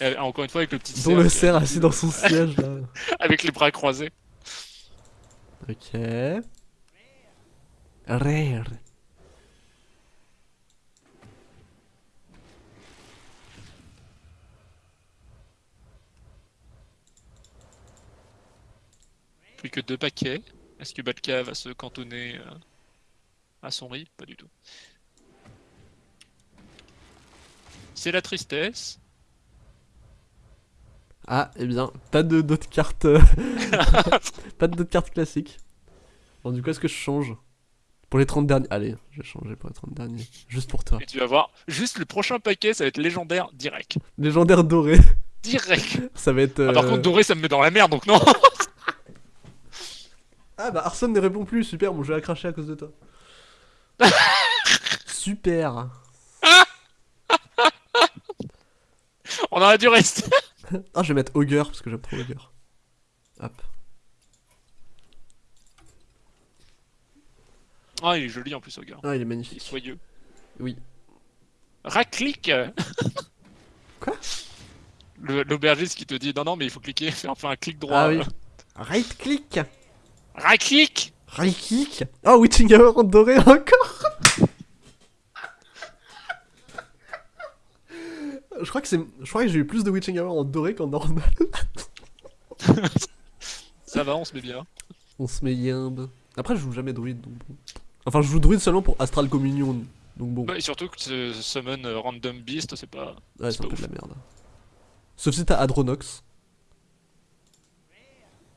Et, encore une fois, avec le petit Dont le cerf assis dans son siège là. Avec les bras croisés. Ok. Rare. Que deux paquets. Est-ce que Balka va se cantonner euh, à son riz? Pas du tout. C'est la tristesse. Ah, eh bien, pas de d'autres cartes. euh, pas de d'autres cartes classiques. Bon, du coup, est-ce que je change? Pour les 30 derniers. Allez, je vais changer pour les 30 derniers. Juste pour toi. Et tu vas voir, juste le prochain paquet, ça va être légendaire direct. Légendaire doré. Direct. Ça va être. Ah, par euh, contre, doré, ça me met dans la merde, donc non. Ah bah Arson ne répond plus, super, mon jeu a craché à cause de toi. super. On aurait dû rester. Ah, je vais mettre Augur parce que j'aime trop Augur. Hop. Ah, il est joli en plus, au gars. Ah, il est Il est magnifique. soyeux. Oui. Raclique Quoi? Le- L'aubergiste qui te dit non, non, mais il faut cliquer, faire enfin un clic droit. Ah oui. Right click. Right click. Oh, Witching Hour en doré encore. Je crois que c'est, je crois que j'ai eu plus de Witching Hour en doré qu'en normal. Ça va, on se met bien. On se met yimbe. Après, je joue jamais druide donc bon. Enfin, je joue druide seulement pour Astral Communion. Donc bon, Bah, et surtout que ce summon euh, Random Beast, c'est pas. ouais, c'est un pas peu de la merde. Sauf si t'as Adronox.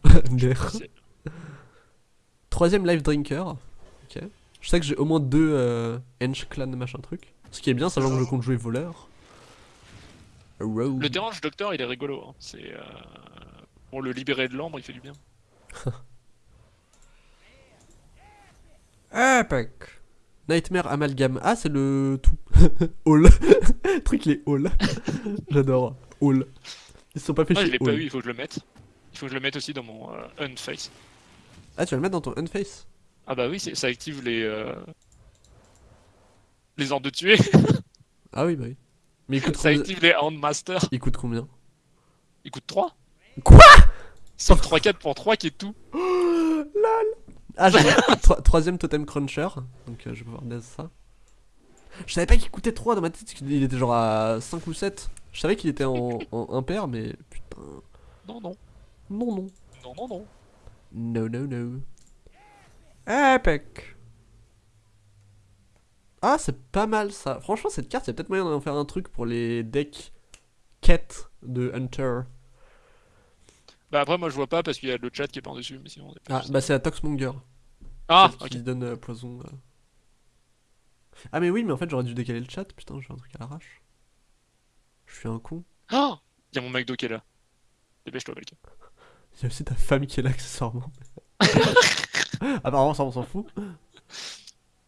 Der. Troisième Life Drinker. Ok. Je sais que j'ai au moins deux euh, Hench Clan machin truc. Ce qui est bien, sachant que je compte jouer voleur. Rogue. Le dérange docteur, il est rigolo. hein. C'est. euh, Pour le libérer de l'ambre, il fait du bien. Epic. Nightmare Amalgam. Ah, c'est le tout. All. truc, les All. J'adore. All. Ils se sont pas fait Ah, je chier. l'ai pas eu, il faut que je le mette. Il faut que je le mette aussi dans mon euh, Unface. Ah, tu vas le mettre dans ton Unface Ah bah oui, ça active les. euh, Les ordres de tuer. Ah oui, bah oui. Mais il coûte ça combien active les Handmaster. Il coûte combien? Il coûte 3. Quoi? Sauf 3-4 pour 3 qui est tout. Ah, j'ai Tro- troisième totem cruncher. Donc euh, je vais pouvoir ça. Je savais pas qu'il coûtait 3 dans ma tête, il était genre à 5 ou 7. Je savais qu'il était en, en impair, mais putain. Non, non. Non, non. Non, non, non. No, no, no. Epic. Ah, c'est pas mal ça. Franchement, cette carte, il y a peut-être moyen d'en faire un truc pour les decks quêtes de Hunter. Bah après, moi je vois pas parce qu'il y a le chat qui est par dessus. Mais sinon, Ah, bah c'est la Toxmonger. Ah, ok. qui donne euh, poison. euh. Ah, mais oui, mais en fait, j'aurais dû décaler le chat. Putain, j'ai un truc à l'arrache. Je suis un con. Ah Il y a mon McDo qui est là. Dépêche-toi, quelqu'un. Il y a aussi ta femme qui est là, accessoirement. Apparemment, ça, on s'en fout.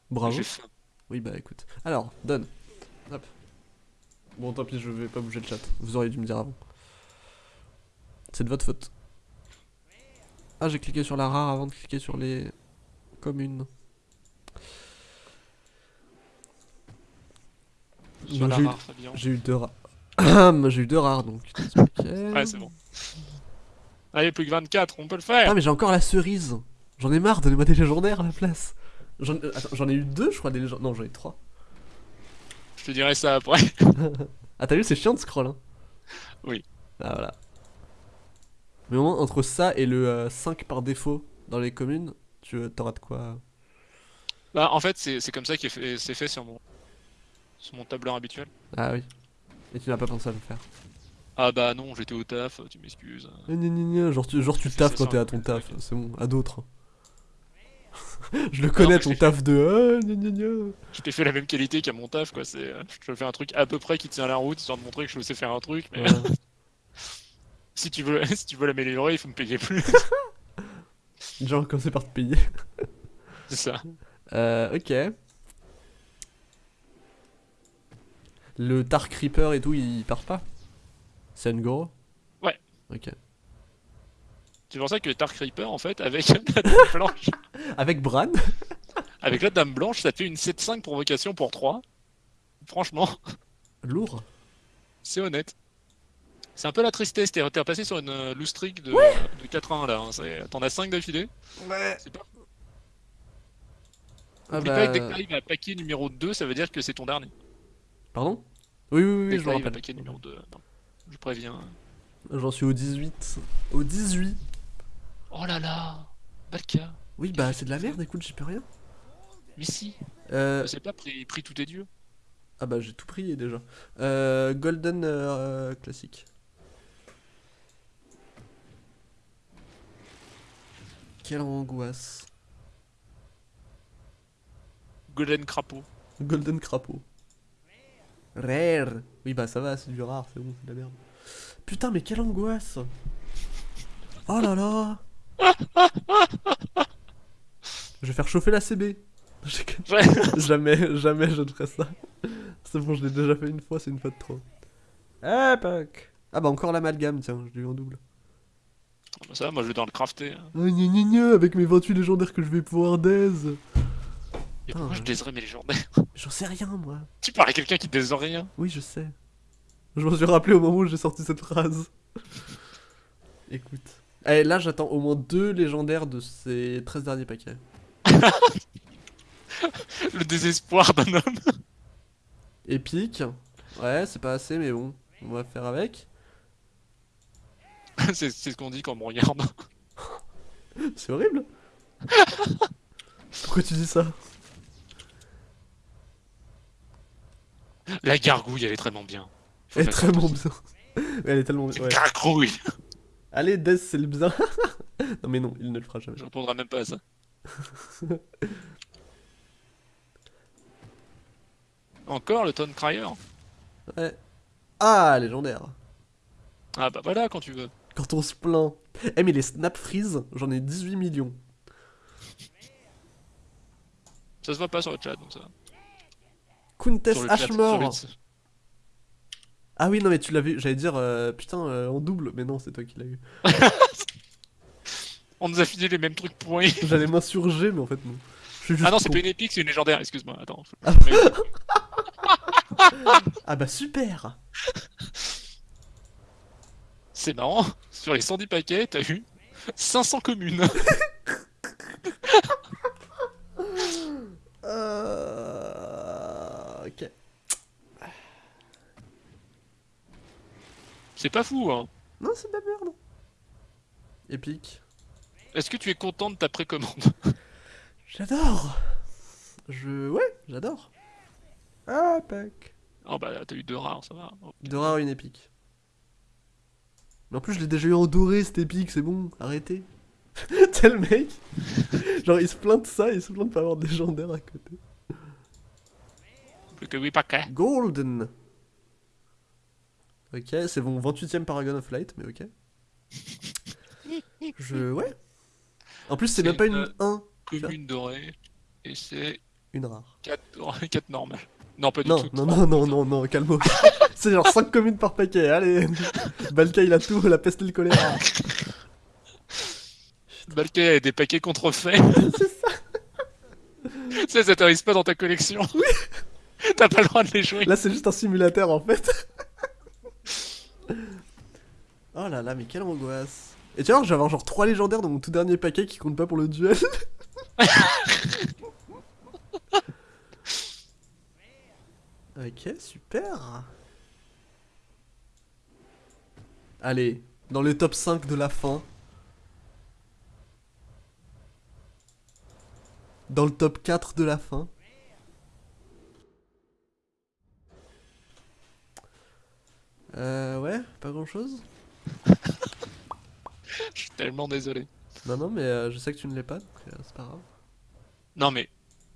Bravo. Oui, bah écoute. Alors, donne. Hop. Bon, tant pis, je vais pas bouger le chat. Vous auriez dû me dire avant. C'est de votre faute. Ah, j'ai cliqué sur la rare avant de cliquer sur les communes. J'ai eu-. J'ai eu deux rares. j'ai eu deux rares donc. Ouais, c'est bon. Allez, plus que 24, on peut le faire. Ah, mais j'ai encore la cerise. J'en ai marre, donnez-moi des légendaires à la place. J'en euh, j'en ai eu deux, je crois, des légendaires. Non, j'en ai trois. Je te dirai ça après. Ah, t'as vu, c'est chiant de scroll, hein Oui. Ah, voilà. Mais au moins, entre ça et le euh, 5 par défaut dans les communes, tu euh, t'auras de quoi. Bah, en fait, c'est c'est comme ça que c'est fait sur mon, sur mon tableur habituel. Ah oui. Et tu n'as pas pensé à le faire. Ah bah non, j'étais au taf, tu m'excuses. Genre, tu, genre, tu taffes quand t'es à ton taf, c'est bon, à d'autres. je le connais ton taf de. Ah, gna, gna, gna. Je t'ai fait la même qualité qu'à mon taf, quoi. C'est, euh, je te fais un truc à peu près qui tient la route, histoire de montrer que je sais faire un truc. Mais Ouais. si tu veux, si tu veux l'améliorer, il faut me payer plus. Va commencer par te payer. c'est ça. Euh, ok. Le Tar Creeper et tout, il part pas? C'est Ngoro Ouais. Ok. C'est pour ça que Dark Reaper, en fait, avec la dame blanche, Avec Bran? Avec la dame blanche, ça fait une 7-5 provocation pour 3. Franchement, Lourd. c'est honnête. C'est un peu la tristesse, t'es repassé sur une euh, loose streak de, de 4-1 là. hein. T'en as 5 d'affilée. Ouais. C'est pas Ah Oublie pas que dès que bah... t'arrives à paquet numéro 2, ça veut dire que c'est ton dernier. Pardon? Oui, oui, oui, Dès je me rappelle. paquet numéro 2. non. Je préviens. J'en suis au 18. Au 18 Oh là là Balka Oui, bah c'est de la merde, écoute, j'y peux rien. Mais si Euh... Je sais pas, pris, pris tous tes dieux. Ah bah j'ai tout prié déjà. Euh, Golden euh, classique. Quelle angoisse. Golden Crapaud. Golden crapaud. Rare. Oui bah ça va, c'est du rare, c'est bon, c'est de la merde. Putain mais quelle angoisse. Oh là là. Je vais faire chauffer la CB. Jamais, jamais je ne ferai ça. C'est bon, je l'ai déjà fait une fois, c'est une fois de trop. Epic. Ah bah encore l'amalgame, tiens, je l'ai eu en double. Ah bah ça, moi je vais dans le crafter. hein. Oh, gna gna gna, avec mes 28 légendaires que je vais pouvoir daise. Et Putain, pourquoi je déserais mes légendaires J'en sais rien moi. Tu parles à quelqu'un qui dése rien Oui, je sais. Je m'en suis rappelé au moment où j'ai sorti cette phrase. Écoute. Allez, là j'attends au moins deux légendaires de ces 13 derniers paquets. Le désespoir d'un homme. Épique. Ouais, c'est pas assez, mais bon, on va faire avec. c'est c'est ce qu'on dit quand on me regarde. C'est horrible. Pourquoi tu dis ça? La gargouille, elle est très bien. Elle est faire très bon attention. bien. Elle est tellement. C'est Ouais. Gargouille Allez, Death, c'est le bien. non, mais non, il ne le fera jamais. Je répondrai même pas à ça. Encore le Tone Crier? Ouais. Ah, légendaire. Ah bah voilà quand tu veux. Quand on se plaint. Eh, mais les snap freeze, j'en ai 18 millions. Ça se voit pas sur le chat donc ça. va. Countess Ashmore. Ah oui, non, mais tu l'as vu. J'allais dire, euh, putain, euh, en double. Mais non, c'est toi qui l'as eu. On nous a filé les mêmes trucs pourris. J'allais m'insurger, mais en fait, non. Je suis juste Ah non, c'est con. pas une épique, c'est une légendaire, excuse-moi. Attends. Ah. Ah bah super C'est marrant, sur les 110 paquets, t'as eu 500 communes. Euh... Ok. C'est pas fou, hein. Non, c'est de la merde. Épique. Est-ce que tu es content de ta précommande? J'adore Je... Ouais, j'adore. Ah, pack. Oh bah t'as eu deux rares, ça va. Oh. De rare une épique. Mais en plus, je l'ai déjà eu en doré, cette épique, c'est bon, arrêtez. Tel mec. Genre, il se plaint de ça, il se plaint de pas avoir de légendaire à côté. Que 8 paquets. Golden. Ok, c'est bon, 28ème Paragon of Light, mais ok. Je... Ouais. En plus, c'est même pas une- une 1, Commune dorée. Et c'est une rare. 4, 4 normales. Non, pas du Non, tout. non, non, non, non, non, calme C'est genre 5 communes par paquet, allez Balka, il a tout, la peste et le choléra. Balké a des paquets contrefaits. C'est ça ça, ça t'arrive pas dans ta collection. Oui. T'as pas le droit de les jouer. Là, c'est juste un simulateur, en fait. oh là là, mais quelle angoisse. Et tu vois, je vais avoir genre 3 légendaires dans mon tout dernier paquet qui comptent pas pour le duel. ok, super. Allez, dans le top 5 de la fin. Dans le top 4 de la fin. Euh, ouais, pas grand chose. Je suis tellement désolé. Non, non, mais euh, je sais que tu ne l'es pas, donc euh, c'est pas grave. Non mais,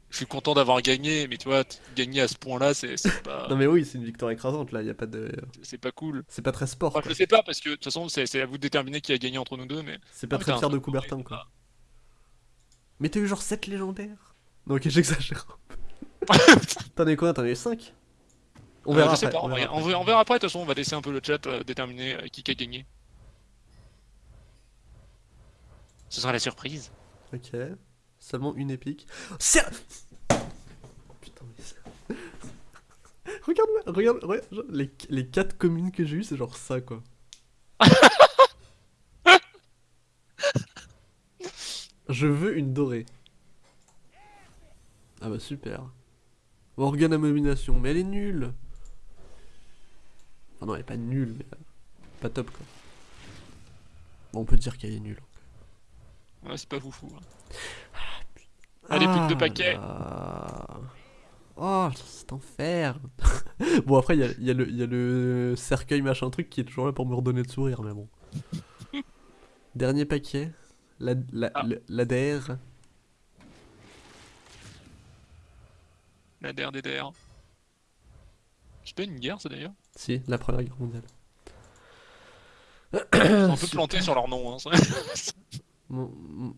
je suis content d'avoir gagné, mais tu vois, gagner à ce point-là, c'est c'est pas, Non, mais oui, c'est une victoire écrasante là, y a pas de. c'est pas cool. C'est pas très sport. Enfin, quoi. je sais pas, parce que de toute façon, c'est à vous de déterminer qui a gagné entre nous deux, mais. C'est pas Ah, très fier de Coubertin quoi. Mais t'as eu genre 7 légendaires Non, ok, j'exagère. T'en as eu combien T'en as eu 5 On Euh, verra je sais après. pas, on verra on après. verra- on verra après, de toute façon, on va laisser un peu le chat euh, déterminer euh, qui a gagné. Ce sera la surprise. Ok. Seulement une épique. C'est. Putain, mais c'est- Regarde-moi, regarde, regarde, genre, les, les 4 communes que j'ai eues, c'est genre ça quoi. Je veux une dorée. Ah bah super. Organe abomination, mais elle est nulle. Enfin non, elle est pas nulle, mais euh, pas top quoi. Bon, on peut dire qu'elle est nulle. Ouais, c'est pas foufou. hein. Allez, plus de deux paquets. là. Oh, c'est enfer. bon, après, il y a, y le- il y a le cercueil machin truc qui est toujours là pour me redonner de sourire, mais bon. Dernier paquet. La, la, Ah. le- la DR. La DR, DDR. C'est pas une guerre, ça d'ailleurs? Si, la première guerre mondiale. On peut planter sur leur nom. Hein, ça. Mon- mon-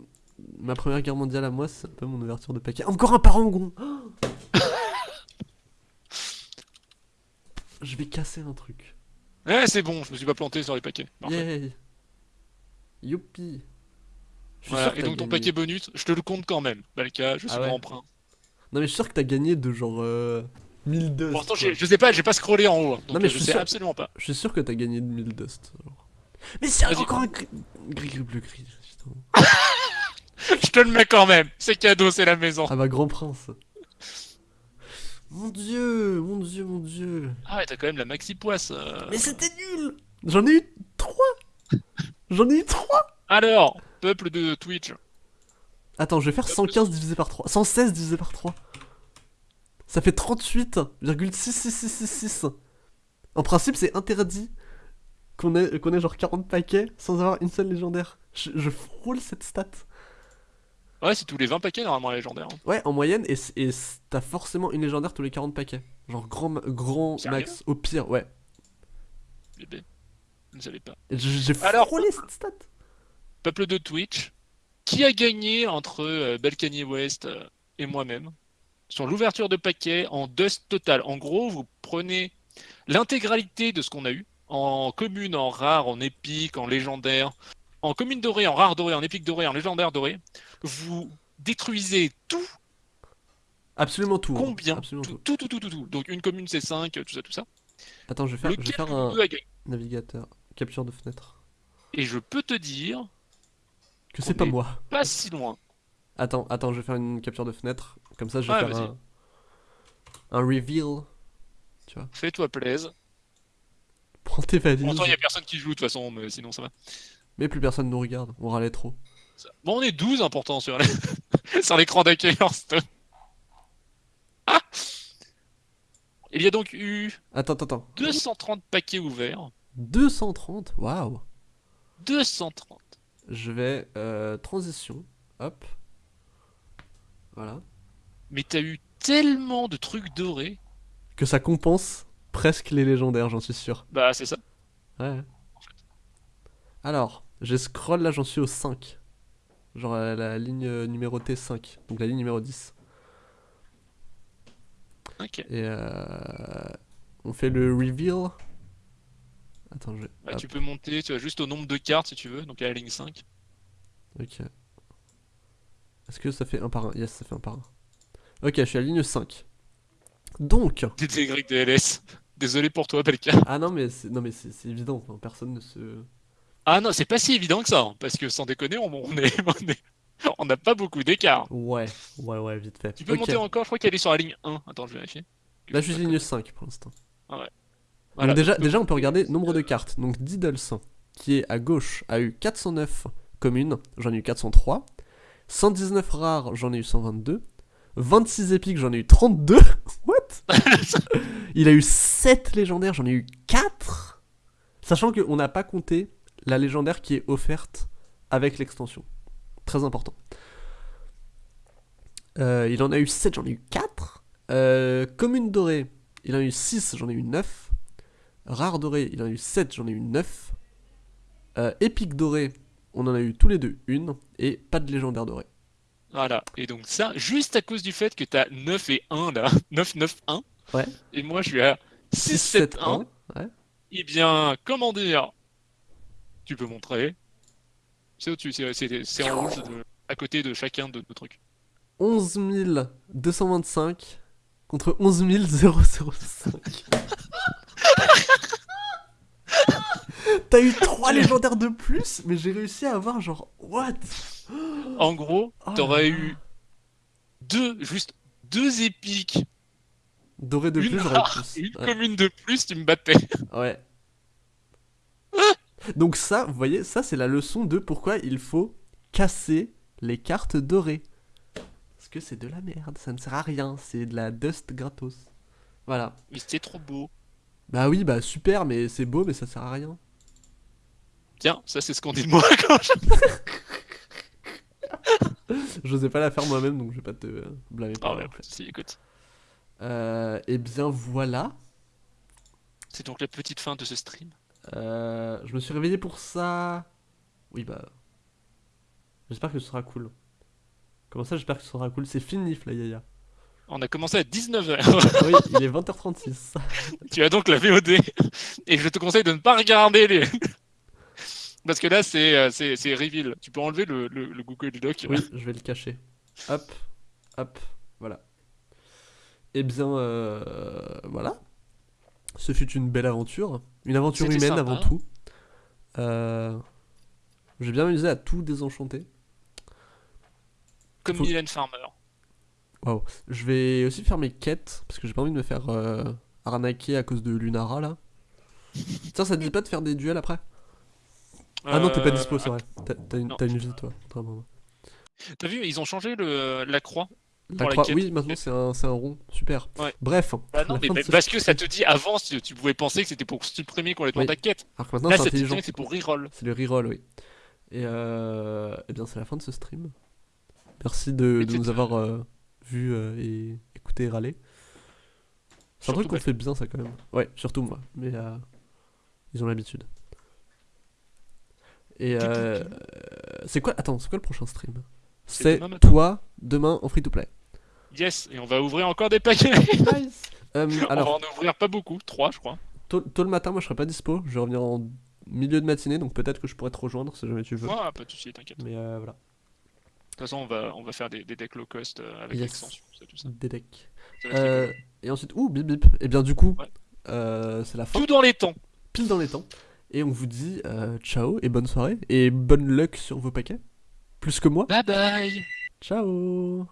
ma première guerre mondiale à moi, c'est un peu mon ouverture de paquet. Encore un parangon Oh Je vais casser un truc. Ouais, c'est bon, je me suis pas planté sur les paquets. Parfait. Yay Youpi Je suis Voilà, sûr que et t'as donc ton gagné. paquet bonus, je te le compte quand même. Balka, je suis Ah ouais. grand prince. Non mais je suis sûr que t'as gagné de genre euh, 1000 dust. Pour l'instant, je sais pas, j'ai pas scrollé en haut. hein, Donc mais euh, je sais sûr- absolument pas. Je suis sûr que t'as gagné de 1000 dust. alors. Mais c'est encore un gris gris gris bleu gris. je te le mets quand même. C'est cadeau, c'est la maison. Ah bah grand prince. Mon dieu, mon dieu, mon dieu. Ah ouais, t'as quand même la maxi poisse. euh. Mais c'était nul J'en ai eu 3 J'en ai eu 3 Alors, peuple de Twitch. Attends, je vais faire 115 divisé par 3. 116 divisé par 3. Ça fait 38,66666. En principe, c'est interdit qu'on ait, qu'on ait genre 40 paquets sans avoir une seule légendaire. Je, je frôle cette stat. Ouais, c'est tous les 20 paquets normalement la légendaire. hein. Ouais, en moyenne, et, t'as forcément une légendaire tous les 40 paquets. Genre grand, grand Sérieux max. Au pire, ouais. Bébé. Je ne savais pas. J'ai frôlé cette stat. Peuple de Twitch, qui a gagné entre euh, Balkany West euh, et moi-même? Sur l'ouverture de paquets en dust total. En gros, vous prenez l'intégralité de ce qu'on a eu en commune, en rare, en épique, en légendaire, en commune dorée, en rare dorée, en épique dorée, en légendaire dorée. Vous détruisez tout, Absolument tout. hein. combien Absolument tout, tout. tout, tout, tout. Donc une commune c'est 5, tout ça, tout ça. Attends, je vais faire, je vais faire un navigateur. Capture de fenêtre. Et je peux te dire, Que c'est pas moi. pas si loin. Attends, attends, je vais faire une capture de fenêtre. Comme ça, je vais Ouais, faire un, un reveal. Fais-toi plaisir. Prends tes valises. Temps, il n'y a personne qui joue de toute façon, mais sinon ça va. Mais plus personne nous regarde. On râlait trop. Ça- Bon, on est 12 importants sur les- sur l'écran d'accueil Hearthstone. Ah Il y a donc eu Attends, attends, attends. 230 paquets ouverts. 230 Waouh 230. Je vais. euh, transition. Hop. Voilà. Mais t'as eu tellement de trucs dorés. Que ça compense presque les légendaires, j'en suis sûr. Bah, c'est ça. Ouais. Alors, j'ai scroll là, j'en suis au 5. Genre à la ligne euh, numérotée 5. Donc la ligne numéro 10. Ok. Et euh, on fait le reveal. Attends, je. Bah, tu peux monter, tu as juste au nombre de cartes si tu veux, donc à la ligne 5. Ok. Est-ce que ça fait un par un? Yes, ça fait un par un. Ok, je suis à la ligne 5. Donc. DTYDLS. Désolé pour toi, Belka. Ah non, mais c'est non, mais c'est c'est évident. enfin, personne ne se. Ah non, c'est pas si évident que ça, hein, parce que sans déconner, on, on est, on est- on n'a pas beaucoup d'écart. Ouais, ouais, ouais, vite fait. Tu peux Ok. monter encore, je crois qu'elle est sur la ligne 1. Attends, je vais vérifier. Là, je suis ligne 5 pour l'instant. Voilà, Donc déjà, déjà, on peut regarder nombre de cartes. Donc Diddles, qui est à gauche, a eu 409 communes, j'en ai eu 403. 119 rares, j'en ai eu 122. 26 épiques, j'en ai eu 32. What? Il a eu 7 légendaires, j'en ai eu 4. Sachant qu'on n'a pas compté la légendaire qui est offerte avec l'extension. Très important. Euh, il en a eu 7, j'en ai eu 4. Euh, commune dorée, il en a eu 6, j'en ai eu 9. Rare doré, il en a eu 7, j'en ai eu 9. Euh, épique doré, on en a eu tous les deux une. Et pas de légendaire doré. Voilà, et donc ça, juste à cause du fait que t'as 9 et 1 là, 9, 9, 1. Ouais. Et moi je suis à 6, 7, 1. Ouais. Eh bien, comment dire? Tu peux montrer. C'est au-dessus, c'est- en rouge de- à côté de chacun de nos trucs. 11 225 contre 11 005. T'as eu 3 légendaires de plus, mais j'ai réussi à avoir genre. What? En gros, Oh t'aurais eu deux, juste deux épiques, Doré de une plus, rare une Ouais. commune de plus, tu me battais. Ouais. Donc ça, vous voyez, ça c'est la leçon de pourquoi il faut casser les cartes dorées. Parce que c'est de la merde, ça ne sert à rien, c'est de la dust gratos. Voilà. Mais c'était trop beau. Bah oui, bah super, mais c'est beau, mais ça sert à rien. Tiens, ça c'est ce qu'on dit de moi quand je... J'osais pas la faire moi-même, donc je vais pas te blâmer Ah ouais, souci, écoute. Euh, et bien voilà. C'est donc la petite fin de ce stream. Euh, je me suis réveillé pour ça. Oui, bah. J'espère que ce sera cool. Comment ça, j'espère que ce sera cool? C'est fini, Flyaya. On a commencé à 19h. oui, il est 20h36. tu as donc la VOD. Et je te conseille de ne pas regarder les... Parce que là, c'est euh, c'est c'est reveal. Tu peux enlever le, le, le Google Doc. Oui, je vais le cacher. Hop, hop, voilà. Eh bien, euh, voilà. Ce fut une belle aventure. Une aventure C'était humaine sympa. avant tout. Euh, J'ai bien amusé à tout désenchanter. Comme Faut- Mylène Farmer. Waouh. Je vais aussi faire mes quêtes, parce que j'ai pas envie de me faire euh, arnaquer à cause de Lunara, là. Tiens, ça te dit pas de faire des duels après? Ah non, t'es pas Euh, dispo, c'est vrai. T'as- une, vie, toi. T'as vu, ils ont changé le, la croix. La croix- oui, maintenant c'est un, c'est un rond. Super. Ouais. Bref. Bah non, mais bah, ce- parce que ça te dit avant, tu pouvais penser que c'était pour supprimer complètement Oui. ta quête. Alors que maintenant Là, c'est pour reroll. C'est le reroll, oui. Et euh, eh bien, c'est la fin de ce stream. Merci de, nous avoir euh, vu euh, et écouté et râler. C'est un truc qu'on fait bien, ça, quand même. Ouais, surtout moi. Mais euh, ils ont l'habitude. Et euh, c'est quoi Attends, c'est quoi le prochain stream? C'est toi demain en free to play. Yes, et on va ouvrir encore des paquets. Nice. Euh, on alors, va en ouvrir pas beaucoup, trois, je crois. tôt, tôt le matin, moi je serai pas dispo. Je vais revenir en milieu de matinée, donc peut-être que je pourrais te rejoindre si jamais tu veux. Ah, pas de soucis, t'inquiète. De Mais euh, voilà, toute façon, on va, on va faire des, des decks low cost euh, avec Yes. l'extension, c'est tout ça. des decks. Euh, et ensuite, ouh, bip bip. Et bien du coup, Ouais. euh, c'est la fin, Tout dans les temps. pile dans les temps. Et on vous dit euh, ciao et bonne soirée. Et bonne luck sur vos paquets. Plus que moi. Bye bye. Ciao